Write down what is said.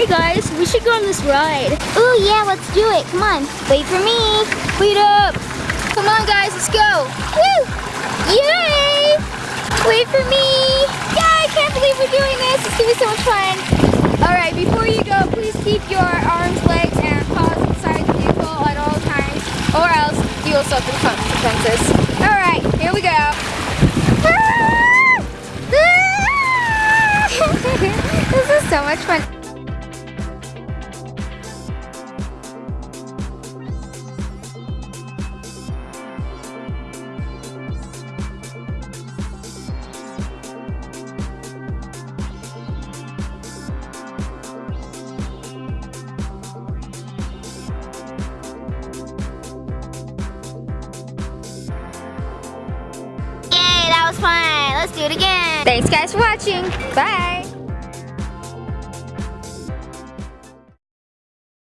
Hey guys, we should go on this ride. Oh yeah, let's do it. Come on. Wait for me. Wait up. Come on guys, let's go. Woo! Yay! Wait for me. Yeah, I can't believe we're doing this. It's gonna be so much fun. All right, before you go, please keep your arms, legs, and paws inside the vehicle at all times, or else you will suffer consequences. All right, here we go. Ah! this is so much fun. Thanks guys for watching. Bye.